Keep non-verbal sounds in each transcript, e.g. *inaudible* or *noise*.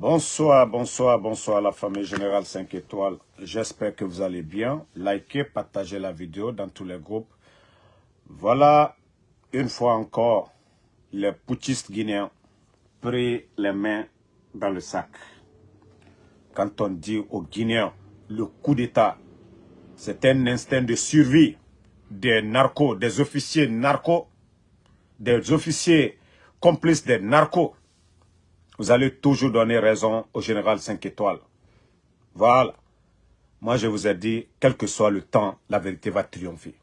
Bonsoir, bonsoir, bonsoir la famille Générale 5 étoiles. J'espère que vous allez bien. Likez, partagez la vidéo dans tous les groupes. Voilà, une fois encore, les putschistes guinéens pris les mains dans le sac. Quand on dit aux Guinéens, le coup d'État, c'est un instinct de survie des narcos, des officiers narcos, des officiers complices des narcos vous allez toujours donner raison au général 5 étoiles. Voilà. Moi, je vous ai dit, quel que soit le temps, la vérité va triompher.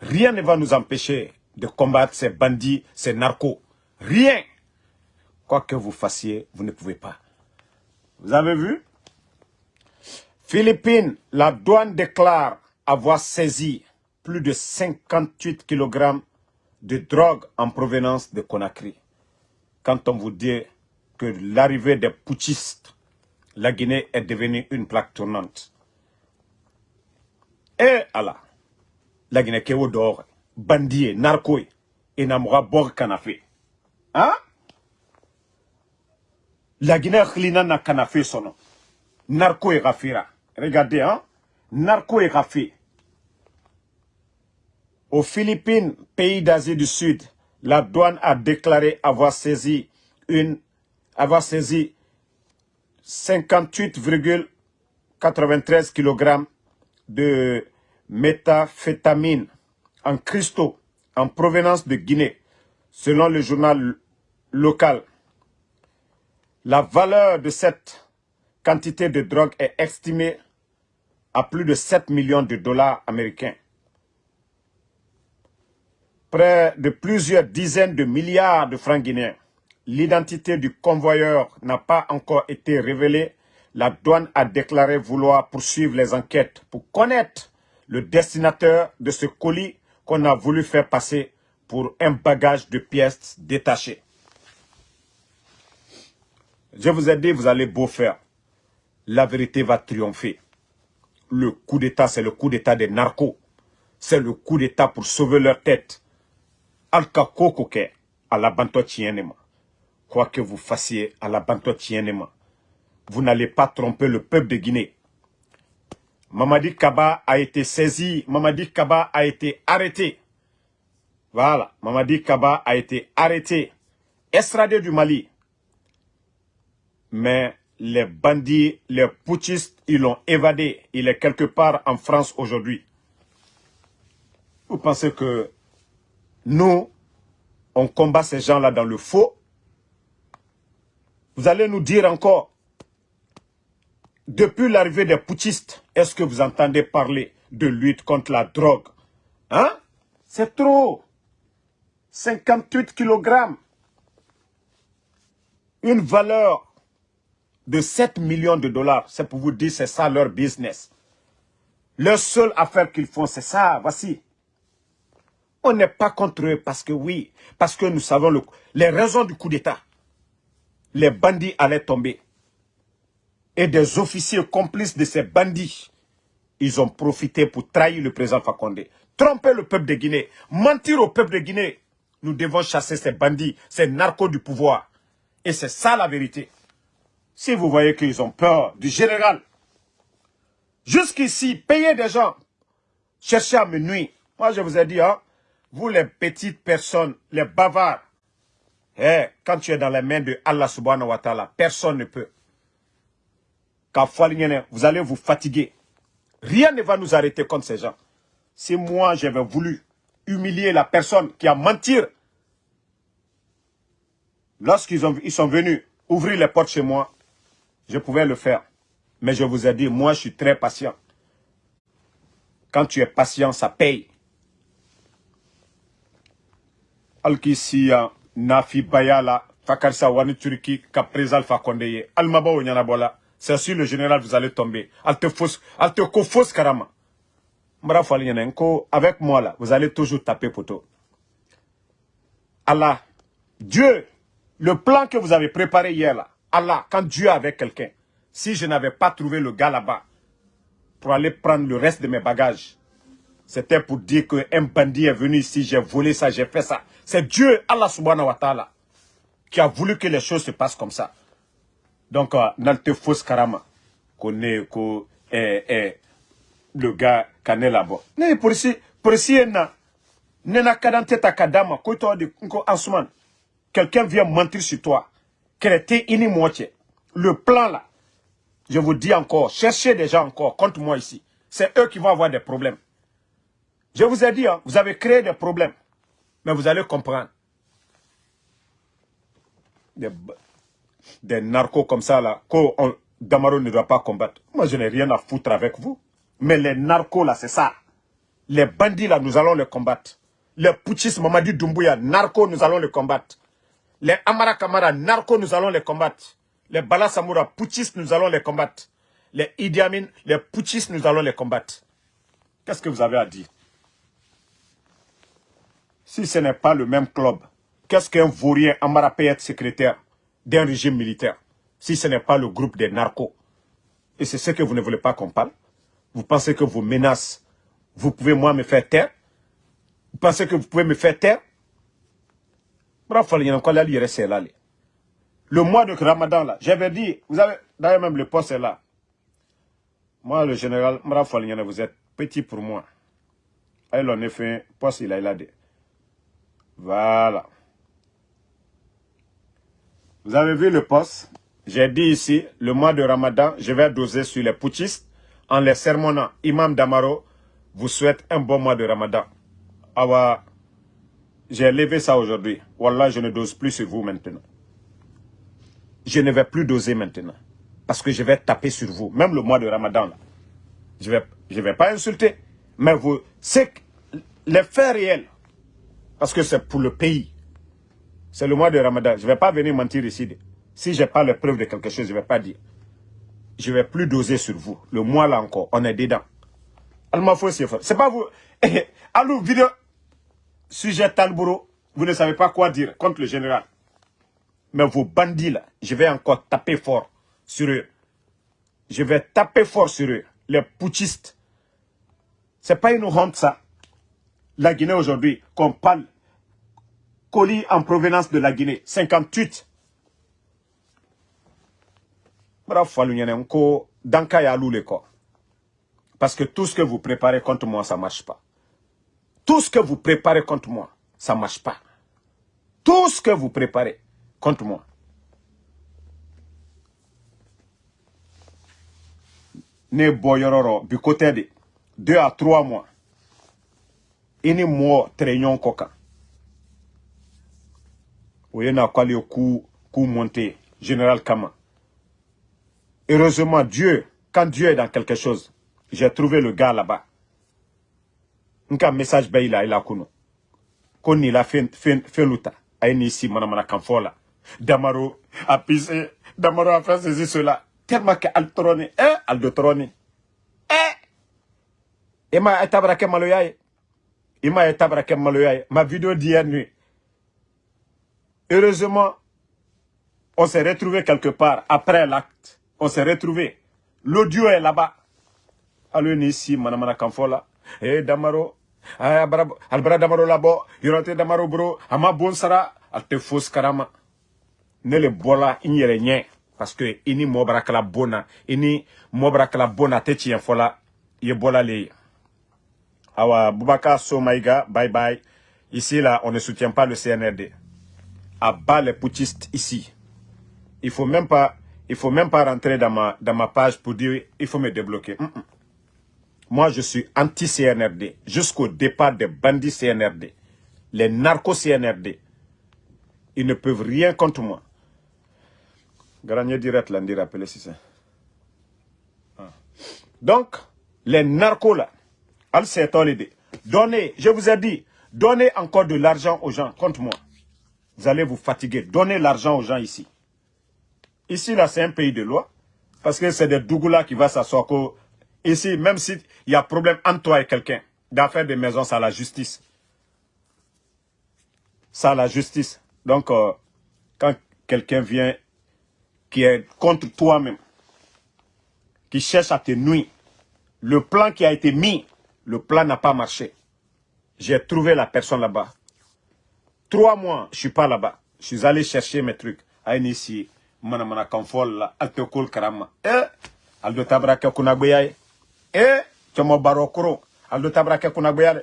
Rien ne va nous empêcher de combattre ces bandits, ces narcos. Rien. Quoi que vous fassiez, vous ne pouvez pas. Vous avez vu? Philippines, la douane déclare avoir saisi plus de 58 kg de drogue en provenance de Conakry quand on vous dit que l'arrivée des putschistes, la Guinée est devenue une plaque tournante. Et Allah, la Guinée qui est dehors, bandit, narco, et n'amoura bord canafé. Hein? La Guinée khilina na canafé son Narco et rafira. Regardez, hein? Narco et rafé. Aux Philippines, pays d'Asie du Sud, la douane a déclaré avoir saisi une avoir saisi 58,93 kg de méthamphétamine en cristaux en provenance de Guinée, selon le journal local. La valeur de cette quantité de drogue est estimée à plus de 7 millions de dollars américains près de plusieurs dizaines de milliards de francs guinéens. L'identité du convoyeur n'a pas encore été révélée. La douane a déclaré vouloir poursuivre les enquêtes pour connaître le destinateur de ce colis qu'on a voulu faire passer pour un bagage de pièces détachées. Je vous ai dit, vous allez beau faire. La vérité va triompher. Le coup d'État, c'est le coup d'État des narcos. C'est le coup d'État pour sauver leur tête koko ke la banto quoi que vous fassiez à la banto vous n'allez pas tromper le peuple de Guinée. Mamadi Kaba a été saisi. Mamadi Kaba a été arrêté. Voilà Mamadi Kaba a été arrêté. Extradé du Mali. Mais les bandits, les putschistes, ils l'ont évadé. Il est quelque part en France aujourd'hui. Vous pensez que nous, on combat ces gens-là dans le faux. Vous allez nous dire encore, depuis l'arrivée des putschistes, est-ce que vous entendez parler de lutte contre la drogue? Hein? C'est trop 58 kg Une valeur de 7 millions de dollars. C'est pour vous dire, c'est ça leur business. Leur seule affaire qu'ils font, c'est ça. Voici. On n'est pas contre eux parce que oui, parce que nous savons les raisons du coup d'État. Les bandits allaient tomber. Et des officiers complices de ces bandits, ils ont profité pour trahir le président Fakonde. Tromper le peuple de Guinée, mentir au peuple de Guinée. Nous devons chasser ces bandits, ces narcos du pouvoir. Et c'est ça la vérité. Si vous voyez qu'ils ont peur du général, jusqu'ici, payer des gens, chercher à me nuire. Moi, je vous ai dit, hein, vous les petites personnes, les bavards, eh, quand tu es dans les mains de Allah subhanahu wa ta'ala, personne ne peut. Vous allez vous fatiguer. Rien ne va nous arrêter contre ces gens. Si moi j'avais voulu humilier la personne qui a menti, lorsqu'ils ils sont venus ouvrir les portes chez moi, je pouvais le faire. Mais je vous ai dit, moi je suis très patient. Quand tu es patient, ça paye. Alkisiya nafi bayala fakarsa wani turki ka président fa konde almaba o nyana bola c'est sûr le général vous allez tomber. Alte ko fausse karama mbara fali nyana ko avec moi là vous allez toujours taper poteau. Allah Dieu le plan que vous avez préparé hier là Allah quand Dieu avait quelqu'un si je n'avais pas trouvé le gars là-bas pour aller prendre le reste de mes bagages c'était pour dire qu'un bandit est venu ici, j'ai volé ça, j'ai fait ça. C'est Dieu, Allah subhanahu wa ta'ala, qui a voulu que les choses se passent comme ça. Donc, euh, nalte karama. Qu'on est, le gars, est là-bas. Pour ici, pour ici, na, nena kadante ta kadama, de. Quelqu'un vient mentir sur toi. Créer ini moitié. Le plan là, je vous dis encore, cherchez des gens encore contre moi ici. C'est eux qui vont avoir des problèmes. Je vous ai dit, hein, vous avez créé des problèmes. Mais vous allez comprendre. Des, narcos comme ça, là, que Damaro ne doit pas combattre. Moi, je n'ai rien à foutre avec vous. Mais les narcos, là, c'est ça. Les bandits, là, nous allons les combattre. Les putschistes, Mamadi Doumbouya, narcos, nous allons les combattre. Les Amara Kamara, narcos, nous allons les combattre. Les Bala Samoura, putschistes, nous allons les combattre. Les Idi Amin, les putschistes, nous allons les combattre. Qu'est-ce que vous avez à dire? Si ce n'est pas le même club, qu'est-ce qu'un vaurien Amara peut être secrétaire d'un régime militaire Si ce n'est pas le groupe des narcos? Et c'est ce que vous ne voulez pas qu'on parle? Vous pensez que vos menaces, vous pouvez moi me faire taire? Vous pensez que vous pouvez me faire taire? Le mois de Ramadan, là, j'avais dit, vous avez, d'ailleurs même le poste est là. Moi, le général vous êtes petit pour moi. Elle en effet, poste, il a, il a dit. Voilà. Vous avez vu le poste? J'ai dit ici, le mois de Ramadan, je vais doser sur les putschistes en les sermonnant. Imam Damaro vous souhaite un bon mois de Ramadan. Awa, j'ai levé ça aujourd'hui. Wallah, je ne dose plus sur vous maintenant. Je ne vais plus doser maintenant. Parce que je vais taper sur vous. Même le mois de Ramadan, là. Je ne vais, je vais pas insulter. Mais vous, c'est les faits réels. Parce que c'est pour le pays. C'est le mois de Ramadan. Je ne vais pas venir mentir ici. Si je n'ai pas la preuve de quelque chose, je ne vais pas dire. Je ne vais plus doser sur vous. Le mois là encore, on est dedans. C'est pas vous. *laughs* Allô, vidéo sujet Talboro, vous ne savez pas quoi dire contre le général. Mais vos bandits là, je vais encore taper fort sur eux. Je vais taper fort sur eux. Les putschistes. C'est pas une honte ça. La Guinée aujourd'hui, qu'on parle colis en provenance de la Guinée. 58. Parce que tout ce que vous préparez contre moi, ça ne marche pas. Tout ce que vous préparez contre moi, ça ne marche pas. Tout ce que vous préparez contre moi. Ne boyororo du côté de deux à trois mois. Ini mo traînon coca. Oyena kwali coup coup monté général Kama. Heureusement Dieu, quand Dieu est dans quelque chose, j'ai trouvé le gars là-bas. Nka message bɛɛ ila ila kuno. Ko nin la fɛn fɛn fɛn luta. A ye nin si manamana kan fɔ la. Damaro a pise damaro a fait ceci cela tellement que ali tɔrɔ eh ali do tɔrɔ eh e ma tabara i ma ye tabara kɛ maloya ye ma vidéo d'hier nuit heureusement on s'est retrouvé quelque part après l'acte on s'est retrouvé l'audio est là-bas alo ni si manamana kan fɔ la eh damaro albara damaro labo yorante damaro bro ama bon sara alte fos karama ne le bola yɛrɛ ɲɛ parce que i ni mɔɔ bara kala bon na i ni mɔɔ bara kala bon na tɛ tiɲɛ fɔ la i ye bɔla le ye awa bubaka somaiga bye bye ici là on ne soutient pas le CNRD à bas les putschistes ici il faut même pas il faut même pas rentrer dans ma dans ma page pour dire il faut me débloquer mm -mm. Moi, je suis anti-CNRD jusqu'au départ des bandits CNRD. Les narcos-CNRD. Ils ne peuvent rien contre moi. direct là, rappeler si c'est. Ah. Donc, les narcos là, donnez, je vous ai dit, donnez encore de l'argent aux gens contre moi. Vous allez vous fatiguer. Donnez l'argent aux gens ici. Ici, là, c'est un pays de loi. Parce que c'est des Dougoula qui va s'asseoir Ici, même s'il y a problème entre toi et quelqu'un, d'affaires de maison, c'est la justice. C'est la justice. Donc, euh, quand quelqu'un vient qui est contre toi-même, qui cherche à te nuire, le plan qui a été mis, le plan n'a pas marché. J'ai trouvé la personne là-bas. Trois mois, je ne suis pas là-bas. Je suis allé chercher mes trucs. À ici, mana mana kan fɔl la al te kol karama. Eh al do tabra ke kuna gbeya ye eh chomo baro kuro. Al do tabra ke kuna gbeya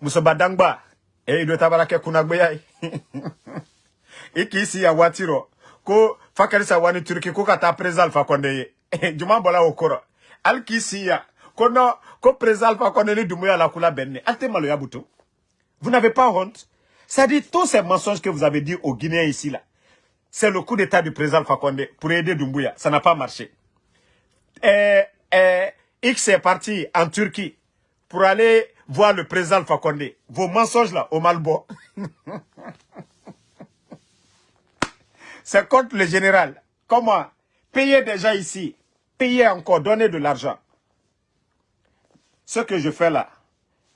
muso badangba. Eh do tabra ke kuna gbeya ye *laughs* iki si ya watiro. Ko fakari sa wani turki ko kata prezal fa konde ye *laughs* juma bola okoro. Al ki si ya dumuya la vous n'avez pas honte? Ça dit tous ces mensonges que vous avez dit aux Guinéens ici là c'est le coup d'état du président Fakonde pour aider Doumbouya. Ça n'a pas marché. Et, et, X est parti en Turquie pour aller voir le président Fakonde. Vos mensonges là, au Malbo. *laughs* c'est contre le général. Comment? Payer déjà ici. Payer encore, donner de l'argent. Ce que je fais là,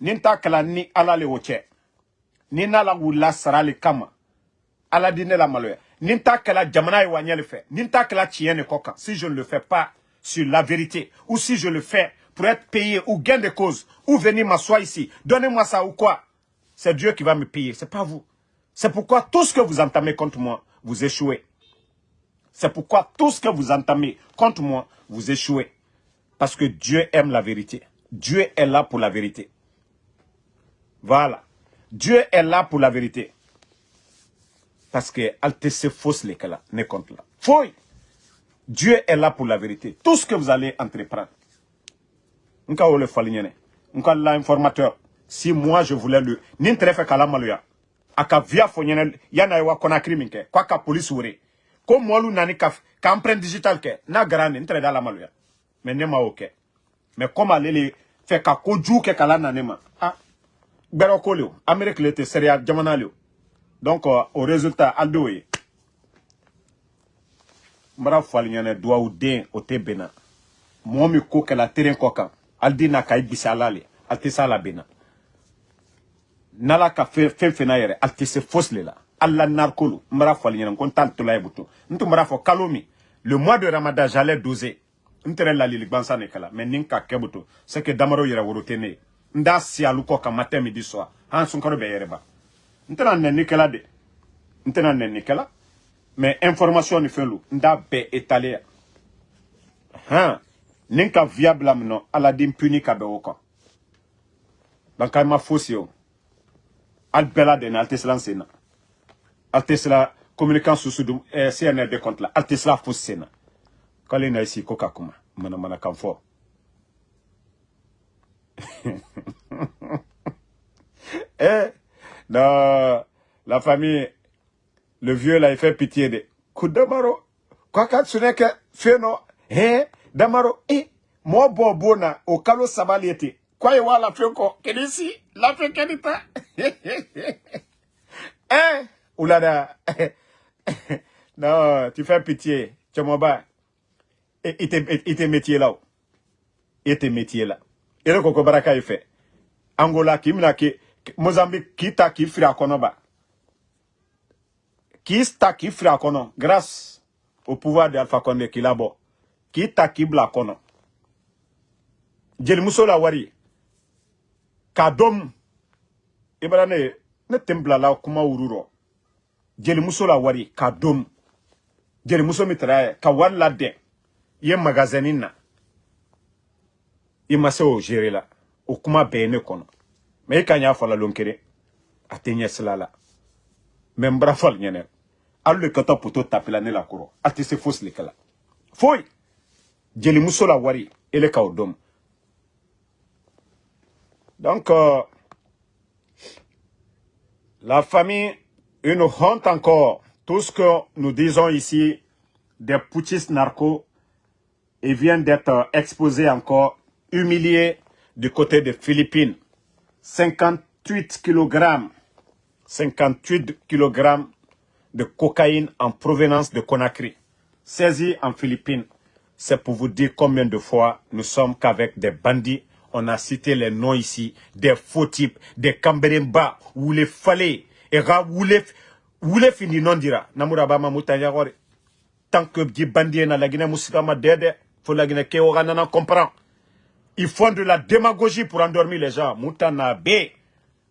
Ninta ni ala le woche. Nina la wula sarali kama. La maloya ni ni koka si je ne le fais pas sur la vérité ou si je le fais pour être payé ou gain de cause ou venir m'asseoir ici donnez-moi ça ou quoi? C'est Dieu qui va me payer c'est pas vous. C'est pourquoi tout ce que vous entamez contre moi vous échouez. C'est pourquoi tout ce que vous entamez contre moi vous échouez. Parce que Dieu aime la vérité Dieu est là pour la vérité voilà Dieu est là pour la vérité parce que alte se fausse les là, ne compte là. Foi. Dieu est là pour la vérité. Tout ce que vous allez entreprendre. Nka ole falignene. Nka l'informateur. Si moi je voulais le n'intere fait kala maluya. Aka via fonyene yana wa konakri minke. Kwa ka police wure. Ko molu nani ka empreinte digital ke na grande n'intere da la maluya. Mais ne ma ok. Mais comme aller fait ka koju ke kala nanema. Ah. Bero kolio. Amerique lete seria jamana lio donc euh, au résultat aldo ye n bara fali ɲɛnɛ duwawu den o tɛ bɛnna kan na ka i le n'ala ka fɛn fɛn na yɛrɛ ali tɛ se le la ye kalo min le mois de ramadan j'allais doser n tɛrɛ lalili gbansan de kɛla. Mais ni ka kɛ buto c'est que damaro yɛrɛ woro tɛ ne da si alu kɔ kan matin midi soir an sunkaro bɛ de. Information ni fɛn lu n t'a bɛɛ étalé ka via bila min nɔ aladen puni ka bɛn donc ma fosi o. Ali bɛɛ la dum eh, compte la. Ali tɛ k'ale na isi ko ka kuma manamana kan fɔ *laughs* eh Non, la famille, le vieux là, il fait pitié de. Quoi que ce n'est que feno, hein, damaro, eh, moi bobona, au kalo sabaliete. Quoi y wa la fenko, kedisi, la fenkenita. hein, *laughs* oulada. *laughs* non, tu fais pitié, Tchomoba. Et il te métier là. Et tes métiers là. Et le coco baraka il fait. Angola, qui m'a qui Mozambique k'i ta k'i firi a kɔnɔ ba k'i ta k'i firi grâce au pouvoir de Alpha Condé k'i labɔ k'i ta k'i bila a kɔnɔ jelimuso la wari. K'a dɔn i bara ne ne tɛ kuma wuru rɔ jelimuso la wari k'a dɔn jelimuso min tara ye i ye magasɛni na i ma se la. O kuma bɛɛ ye ne kɔnɔ. Mais i ka ɲa fala lon kere a tɛ ɲɛ sila la. Mais n bara le ka a foyi! Wari ele dɔn. Donc euh, la famille une honte encore. Tout ce que nous disons ici des putschistes narcos et vient d'être exposé encore humilié du côté des Philippines 58 kg, 58 kg de cocaïne en provenance de Conakry, saisi en Philippines. C'est pour vous dire combien de fois nous sommes qu'avec des bandits. On a cité les noms ici, des faux types, des Cambéremba, ou les Falais, et Woulé fini non dira. Tant que bandits na la Guinée Moussikama dede, comprend. Ils font de la démagogie pour endormir les gens. Moutana B,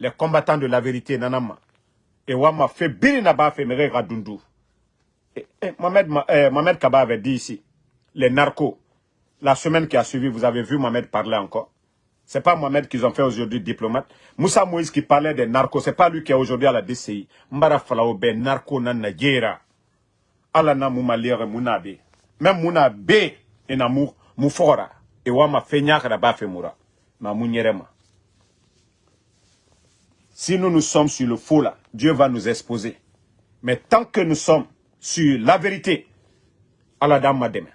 les combattants de la vérité, nanama. Et wama fait biri na ba fait mere radundu. Mohamed, eh, Mohamed Kaba avait dit ici, les narcos, la semaine qui a suivi, vous avez vu Mohamed parler encore. C'est pas Mohamed qu'ils ont fait aujourd'hui diplomate. Moussa Moïse qui parlait des narcos, c'est pas lui qui est aujourd'hui à la DCI. Mbara falao be narco na Nigeria. Ala na muma lire muna be. Même muna ena mu kada ba femura. Ma munyerema. Si nous nous sommes sur le faux Dieu va nous exposer. Mais tant que nous sommes sur la vérité, Allah dame mademe.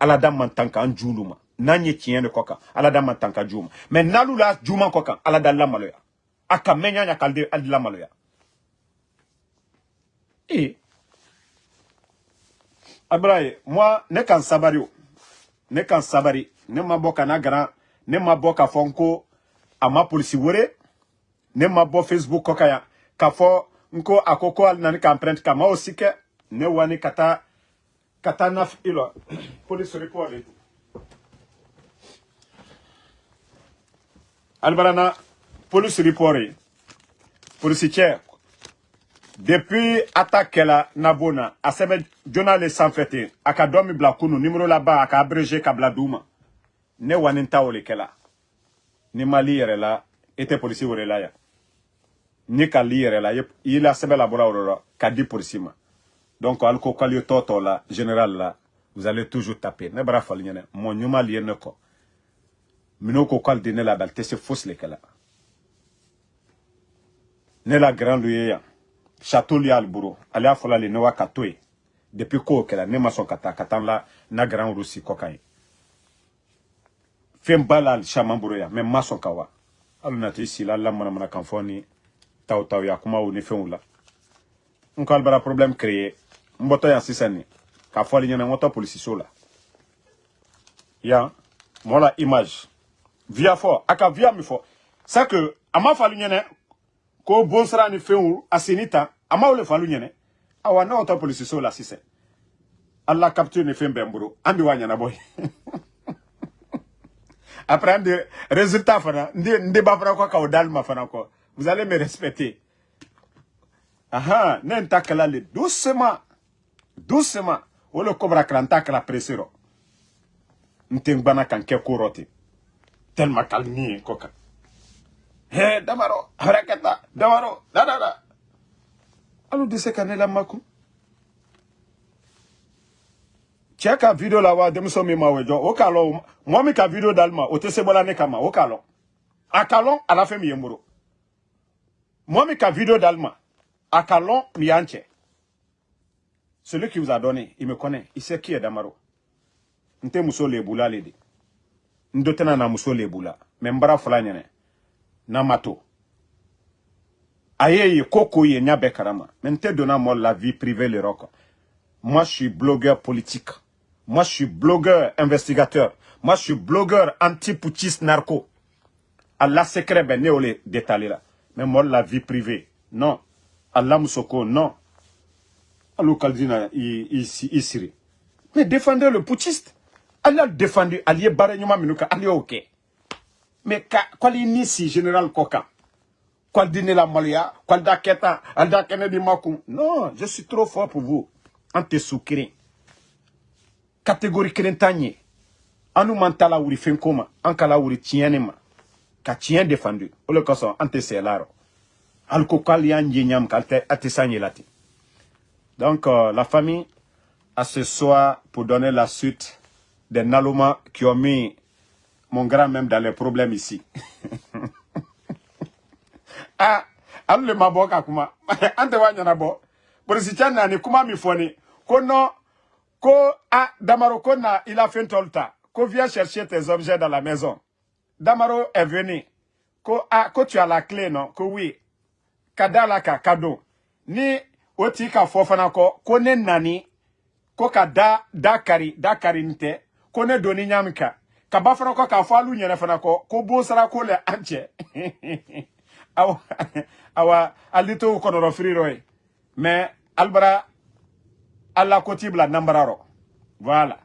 Allah dame mantanka anjuluma. Nanye tiyen de koka. Allah dame mantanka juma. Mais nalula juma koka. Allah dame la maloya. Aka menya nya kalde la maloya. Et, Abraye, moi, ne kan sabari. Ne kan sabari. Ne ma grand. Ne ma boka fonko. Ama polisi wore. Ne ma bo Facebook ya. Ka fo nko akoko al nani ka empreinte ka ma ne wani kata naf ilo *clears throat* police report et albarana police report et police che depuis attaque la nabona a sɛbɛn jona le sanfɛte a ka dɔ min bila kunu numéro laban a ne o le kɛla ni mali yɛrɛ la e tɛ polisi ni li la i sɛbɛn la la ka di ma. Donc ali ko k'ale tɔ tɔ la général la vous allez toujours taper. Ne bara fali ɲɛnɛ mɔ ɲuman li ye ne ko. K'ale di ne la bɛ ale tɛ se fosi le kɛla ne la grand lu château y'ale bolo ale y'a le wa yen. Depuis k'o kɛla ne la na grand rusi kɔ kan ye fɛn ba la caman bolo mais ka wa. Hali na si la la manamana kan fɔ taw taw ya kumaw ni fɛnw la. N ko albara problème créé n bɔtɔ yan sisan ni k'a fɔli ɲɛna n ko tɔ polisiso image. Via fɔ a via min fɔ. C'est que a ma ko bon sira ni fɛnw a seni ta falu ɲɛnɛ awa ne tɔ polisiso la sisan ala capture ni fɛn bɛn n bolo an bɛ *laughs* après de résultat fana n de fana ma fana vous allez me respecter. Aha, n'enta kalale doucement, doucement. O le presero. Ntengbana kan ke korote. Tellement kalmi koka. He, damaro, harakata, damaro, da da da. Alu dise kanela maku. Cɛ ka video la wa denmuso min ma wejɔ o k'a lɔn mɔgɔ min ka video dali ma o tɛ se bɔla ne kama o k'a lɔn a ka lɔn a la fɛn min ye n bolo moi, mi ka vidéo d'Alma, à Calon, Mianche. Celui qui vous a donné, il me connaît. Il sait qui est Damaro. Nte muso lebula lede. Ndotena na muso lebula. Membara fulanyene. Na mato. Koko ye nyabe karama. La vie privée le rock. Moi, je suis blogueur politique. Moi, je suis blogueur investigateur. Moi, je suis blogueur anti-putschiste narco. Allah secret ben ne détaillé là mais moi la vie privée non Allah Moussoko non Alou Kaldina Isiri mais défendez le putschiste Allah défendu allié Baranyuma Minuka allié ok mais kwali nisi général Koka. Kwaldine la Malia Kwalda Keta Alda Kennedy Makum non je suis trop fort pour vous. Ante soukiri catégorie krentanye anu mantala wuri fenkoma ankala wuri tienema ka tiɲɛ défendu. O le kosɔn an tɛ sɛla rɔ hali ko k'ale y'an je ɲam k'ale tɛ a tɛ s'an yela ten donc euh, la famille à ce soir pour donner la suite des Naloma qui ont mis mon grand même dans les problèmes ici *laughs* ah hali le ma bɔ ka kuma *laughs* an tɛ wa ɲɛnabɔ polisi cɛ nani kuma min fɔ ni ko ah Damaro ko na il a fait tɔlu ta ko viens chercher tes objets dans la maison Damaro est venu. Ko, ah, ko tu as la clé, non? Ko oui. Kada la ka kado. Ni oti ka fofana ko, nani, ko ka da, da kari, da kari ko ne doni nyamika. Ka bafana ko ka fana ko, ko bo sara ko anche. awa, awa, alito konoro friro e. Mais, albara, alla kotibla nambararo. Voilà.